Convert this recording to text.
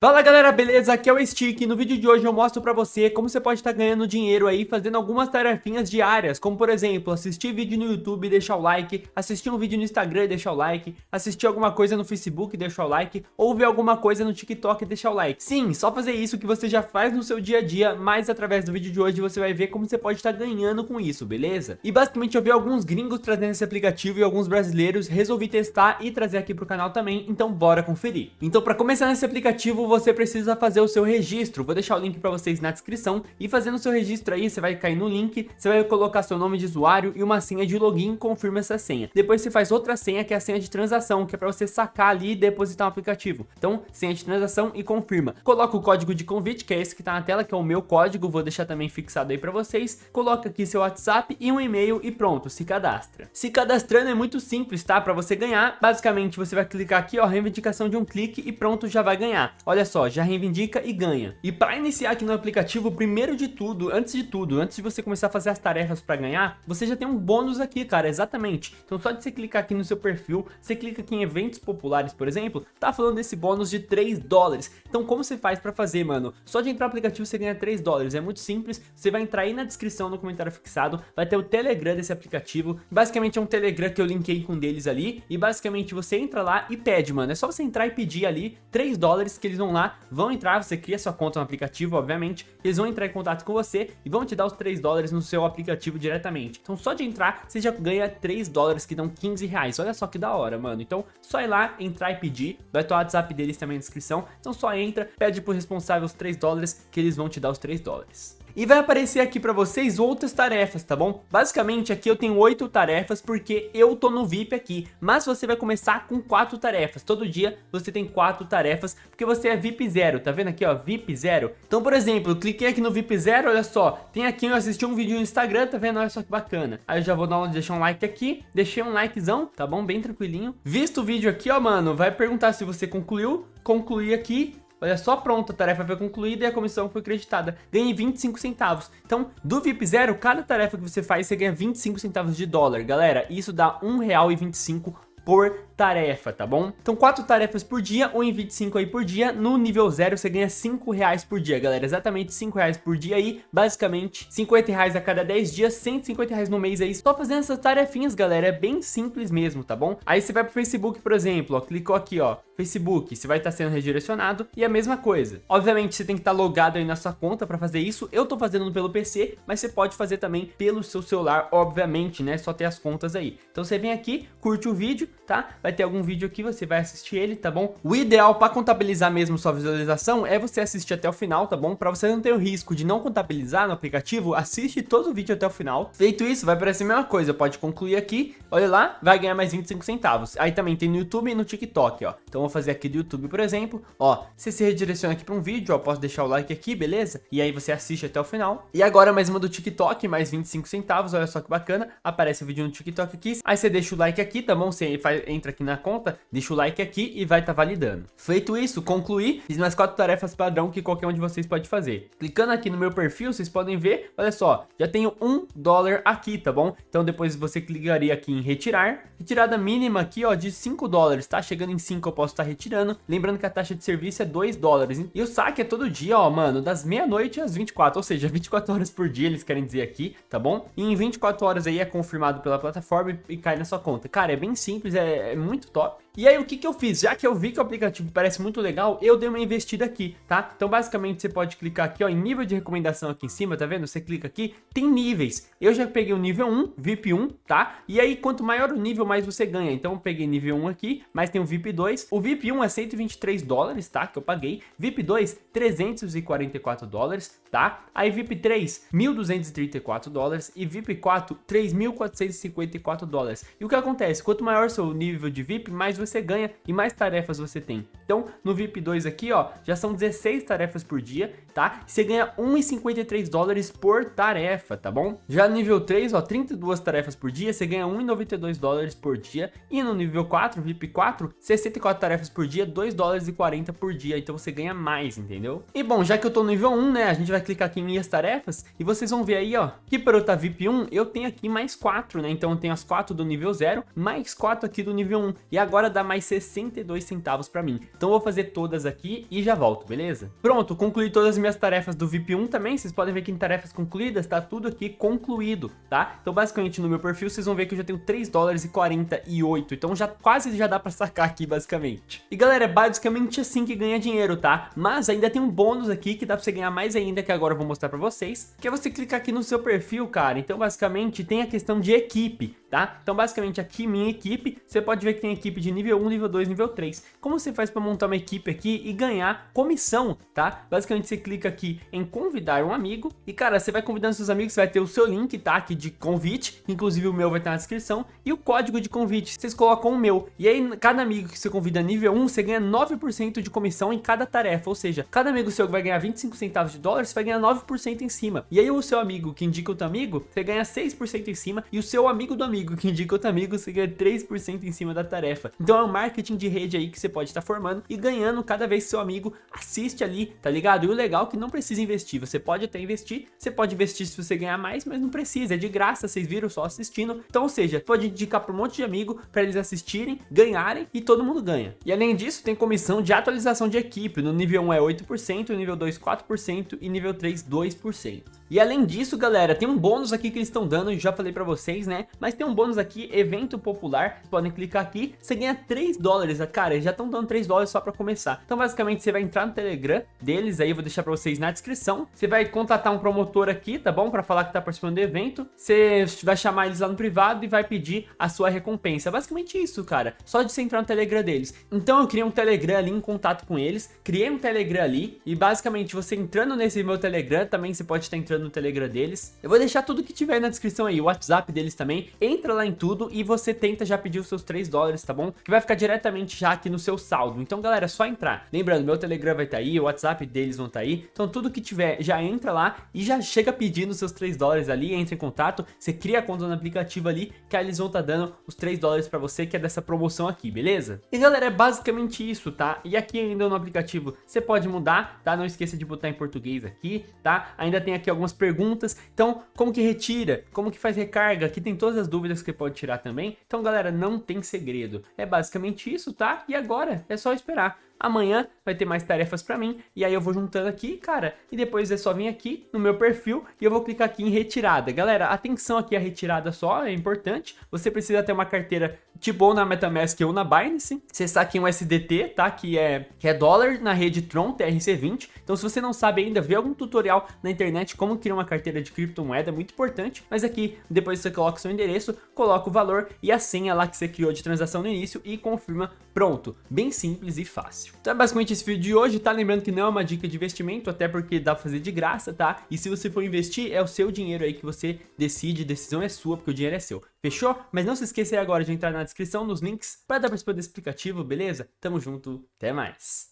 Fala galera, beleza? Aqui é o Stick e no vídeo de hoje eu mostro pra você como você pode estar tá ganhando dinheiro aí fazendo algumas tarefinhas diárias, como por exemplo, assistir vídeo no YouTube e deixar o like, assistir um vídeo no Instagram e deixar o like, assistir alguma coisa no Facebook e deixar o like, ou ver alguma coisa no TikTok e deixar o like. Sim, só fazer isso que você já faz no seu dia a dia, mas através do vídeo de hoje você vai ver como você pode estar tá ganhando com isso, beleza? E basicamente eu vi alguns gringos trazendo esse aplicativo e alguns brasileiros, resolvi testar e trazer aqui pro canal também, então bora conferir. Então pra começar nesse aplicativo você precisa fazer o seu registro. Vou deixar o link para vocês na descrição. E fazendo o seu registro aí, você vai cair no link, você vai colocar seu nome de usuário e uma senha de login, confirma essa senha. Depois você faz outra senha, que é a senha de transação, que é para você sacar ali e depositar um aplicativo. Então, senha de transação e confirma. Coloca o código de convite, que é esse que tá na tela, que é o meu código, vou deixar também fixado aí para vocês. Coloca aqui seu WhatsApp e um e-mail e pronto, se cadastra. Se cadastrando é muito simples, tá? Para você ganhar, basicamente você vai clicar aqui, ó, reivindicação de um clique e pronto, já vai ganhar. Olha só, já reivindica e ganha. E para iniciar aqui no aplicativo, primeiro de tudo, antes de tudo, antes de você começar a fazer as tarefas para ganhar, você já tem um bônus aqui, cara, exatamente. Então só de você clicar aqui no seu perfil, você clica aqui em eventos populares, por exemplo, tá falando desse bônus de 3 dólares. Então como você faz para fazer, mano? Só de entrar no aplicativo você ganha 3 dólares, é muito simples, você vai entrar aí na descrição, no comentário fixado, vai ter o Telegram desse aplicativo, basicamente é um Telegram que eu linkei com deles ali, e basicamente você entra lá e pede, mano, é só você entrar e pedir ali 3 dólares que eles vão lá, vão entrar, você cria sua conta no aplicativo, obviamente, eles vão entrar em contato com você e vão te dar os 3 dólares no seu aplicativo diretamente. Então só de entrar, você já ganha 3 dólares que dão 15 reais. Olha só que da hora, mano. Então só ir lá, entrar e pedir, vai ter o WhatsApp deles também na descrição. Então só entra, pede pro responsável os 3 dólares que eles vão te dar os 3 dólares e vai aparecer aqui para vocês outras tarefas, tá bom? Basicamente aqui eu tenho oito tarefas porque eu tô no VIP aqui, mas você vai começar com quatro tarefas, todo dia você tem quatro tarefas porque você é VIP zero, tá vendo aqui ó, VIP zero? Então por exemplo, cliquei aqui no VIP zero, olha só, tem aqui eu assisti um vídeo no Instagram, tá vendo? Olha só que bacana. Aí eu já vou dar um, deixar um like aqui, deixei um likezão, tá bom? Bem tranquilinho. Visto o vídeo aqui ó, mano, vai perguntar se você concluiu, concluir aqui, Olha só, pronto, a tarefa foi concluída e a comissão foi creditada. Ganhei 25 centavos. Então, do VIP Zero, cada tarefa que você faz, você ganha 25 centavos de dólar. Galera, isso dá R$1,25 por tarefa, tá bom? Então quatro tarefas por dia, ou em 25 aí por dia, no nível zero você ganha 5 reais por dia, galera, exatamente 5 reais por dia aí, basicamente 50 reais a cada 10 dias, 150 reais no mês aí, só fazendo essas tarefinhas, galera, é bem simples mesmo, tá bom? Aí você vai pro Facebook, por exemplo, ó, clicou aqui, ó, Facebook, você vai estar tá sendo redirecionado. E a mesma coisa. Obviamente você tem que estar tá logado aí na sua conta para fazer isso, eu tô fazendo pelo PC, mas você pode fazer também pelo seu celular, obviamente, né, só ter as contas aí. Então você vem aqui, curte o vídeo, tá? Vai ter algum vídeo aqui, você vai assistir ele, tá bom? O ideal para contabilizar mesmo sua visualização é você assistir até o final, tá bom? Para você não ter o risco de não contabilizar no aplicativo, assiste todo o vídeo até o final. Feito isso, vai parecer a mesma coisa, pode concluir aqui, olha lá, vai ganhar mais 25 centavos. Aí também tem no YouTube e no TikTok, ó. Então vou fazer aqui do YouTube, por exemplo, ó, você se redireciona aqui para um vídeo, ó, posso deixar o like aqui, beleza? E aí você assiste até o final. E agora mais uma do TikTok, mais 25 centavos, olha só que bacana, aparece o vídeo no TikTok aqui. Aí você deixa o like aqui, tá bom? Você faz, entra aqui na conta, deixa o like aqui e vai estar tá validando. Feito isso, concluir, fiz quatro tarefas padrão que qualquer um de vocês pode fazer. Clicando aqui no meu perfil, vocês podem ver, olha só, já tenho um dólar aqui, tá bom? Então depois você clicaria aqui em retirar, retirada mínima aqui, ó, de 5 dólares, tá? Chegando em 5 eu posso estar tá retirando, lembrando que a taxa de serviço é 2 dólares. E o saque é todo dia, ó, mano, das meia-noite às 24, ou seja, 24 horas por dia eles querem dizer aqui, tá bom? E em 24 horas aí é confirmado pela plataforma e cai na sua conta. Cara, é bem simples, é, é muito top. E aí o que que eu fiz? Já que eu vi que o aplicativo parece muito legal, eu dei uma investida aqui, tá? Então basicamente você pode clicar aqui, ó, em nível de recomendação aqui em cima, tá vendo? Você clica aqui, tem níveis. Eu já peguei o nível 1, VIP 1, tá? E aí quanto maior o nível, mais você ganha. Então eu peguei nível 1 aqui, mas tem o VIP 2. O VIP 1 é 123 dólares, tá? Que eu paguei. VIP 2, 344 dólares, tá? Aí VIP 3, 1.234 dólares. E VIP 4, 3.454 dólares. E o que acontece? Quanto maior seu nível de VIP, mais você você ganha e mais tarefas você tem. Então, no VIP 2 aqui, ó, já são 16 tarefas por dia, tá? Você ganha 1,53 dólares por tarefa, tá bom? Já no nível 3, ó, 32 tarefas por dia, você ganha 1,92 dólares por dia. E no nível 4, VIP 4, 64 tarefas por dia, 2 dólares e 40 por dia. Então você ganha mais, entendeu? E bom, já que eu tô no nível 1, né, a gente vai clicar aqui em minhas tarefas e vocês vão ver aí, ó, que para eu estar VIP 1, eu tenho aqui mais 4, né? Então eu tenho as 4 do nível 0, mais 4 aqui do nível 1. E agora dá mais 62 centavos para mim. Então vou fazer todas aqui e já volto, beleza? Pronto, concluí todas as minhas tarefas do VIP1 também, vocês podem ver que em tarefas concluídas tá tudo aqui concluído, tá? Então basicamente no meu perfil vocês vão ver que eu já tenho 3 dólares e 48, então já quase já dá pra sacar aqui basicamente. E galera, é basicamente assim que ganha dinheiro, tá? Mas ainda tem um bônus aqui que dá pra você ganhar mais ainda, que agora eu vou mostrar pra vocês, que é você clicar aqui no seu perfil, cara. Então basicamente tem a questão de equipe tá? Então basicamente aqui minha equipe, você pode ver que tem equipe de nível 1, nível 2, nível 3. Como você faz para montar uma equipe aqui e ganhar comissão, tá? Basicamente você clica aqui em convidar um amigo e cara, você vai convidando seus amigos, vai ter o seu link, tá? Aqui de convite, inclusive o meu vai estar na descrição e o código de convite, vocês colocam o meu. E aí cada amigo que você convida nível 1, você ganha 9% de comissão em cada tarefa, ou seja, cada amigo seu que vai ganhar 25 centavos de dólar, você vai ganhar 9% em cima. E aí o seu amigo que indica outro amigo, você ganha 6% em cima e o seu amigo do amigo amigo que indica outro amigo, você ganha 3% em cima da tarefa. Então é um marketing de rede aí que você pode estar formando e ganhando cada vez que seu amigo assiste ali, tá ligado? E o legal é que não precisa investir, você pode até investir, você pode investir se você ganhar mais, mas não precisa, é de graça, vocês viram só assistindo. Então, ou seja, pode indicar para um monte de amigo para eles assistirem, ganharem e todo mundo ganha. E além disso, tem comissão de atualização de equipe, no nível 1 é 8%, nível 2 4% e nível 3 2%. E além disso, galera, tem um bônus aqui que eles estão dando, eu já falei pra vocês, né? Mas tem um bônus aqui, evento popular, podem clicar aqui, você ganha 3 dólares, cara, já estão dando 3 dólares só pra começar. Então, basicamente, você vai entrar no Telegram deles, aí eu vou deixar pra vocês na descrição. Você vai contatar um promotor aqui, tá bom? Pra falar que tá participando do evento. Você vai chamar eles lá no privado e vai pedir a sua recompensa. Basicamente isso, cara. Só de você entrar no Telegram deles. Então, eu criei um Telegram ali em contato com eles, criei um Telegram ali, e basicamente, você entrando nesse meu Telegram, também você pode estar entrando no Telegram deles. Eu vou deixar tudo que tiver na descrição aí, o WhatsApp deles também. Entra lá em tudo e você tenta já pedir os seus 3 dólares, tá bom? Que vai ficar diretamente já aqui no seu saldo. Então, galera, é só entrar. Lembrando, meu Telegram vai estar tá aí, o WhatsApp deles vão estar tá aí. Então, tudo que tiver, já entra lá e já chega pedindo os seus 3 dólares ali, entra em contato, você cria a conta no aplicativo ali, que aí eles vão estar tá dando os 3 dólares pra você, que é dessa promoção aqui, beleza? E, galera, é basicamente isso, tá? E aqui ainda no aplicativo, você pode mudar, tá? Não esqueça de botar em português aqui, tá? Ainda tem aqui algumas perguntas. Então, como que retira? Como que faz recarga? Aqui tem todas as dúvidas que você pode tirar também. Então, galera, não tem segredo. É basicamente isso, tá? E agora é só esperar. Amanhã vai ter mais tarefas pra mim, e aí eu vou juntando aqui, cara, e depois é só vir aqui no meu perfil e eu vou clicar aqui em retirada. Galera, atenção aqui a retirada só, é importante. Você precisa ter uma carteira tipo ou na MetaMask ou na Binance. Você saque um SDT, tá? Que é, que é dólar na rede Tron TRC20. Então se você não sabe ainda, vê algum tutorial na internet como criar uma carteira de criptomoeda, é muito importante. Mas aqui, depois você coloca seu endereço, coloca o valor e a senha lá que você criou de transação no início e confirma. Pronto, bem simples e fácil. Então é basicamente esse vídeo de hoje, tá? Lembrando que não é uma dica de investimento, até porque dá pra fazer de graça, tá? E se você for investir, é o seu dinheiro aí que você decide, decisão é sua, porque o dinheiro é seu. Fechou? Mas não se esqueça aí agora de entrar na descrição nos links para dar participar desse explicativo, beleza? Tamo junto, até mais!